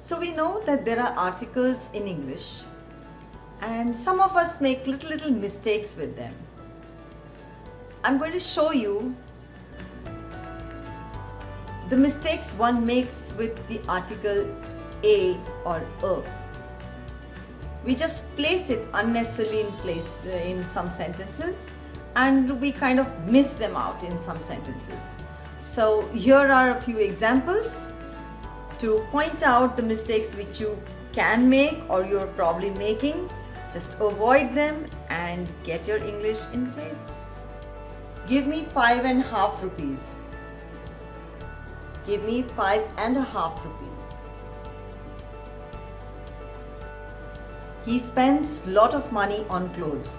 So we know that there are articles in English and some of us make little little mistakes with them. I'm going to show you the mistakes one makes with the article a or a. We just place it unnecessarily in place uh, in some sentences and we kind of miss them out in some sentences. So here are a few examples to point out the mistakes which you can make or you're probably making. Just avoid them and get your English in place. Give me five and a half rupees. Give me five and a half rupees. He spends a lot of money on clothes.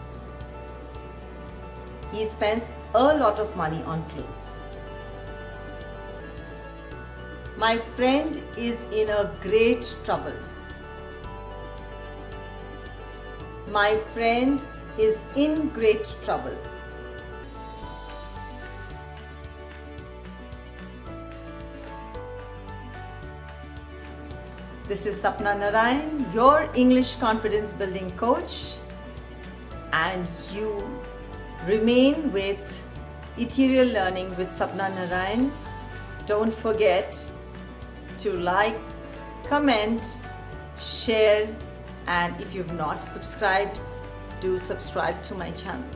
He spends a lot of money on clothes. My friend is in a great trouble. My friend is in great trouble. This is Sapna Narayan, your English confidence building coach and you remain with Ethereal Learning with Sapna Narayan. Don't forget to like, comment, share and if you've not subscribed, do subscribe to my channel.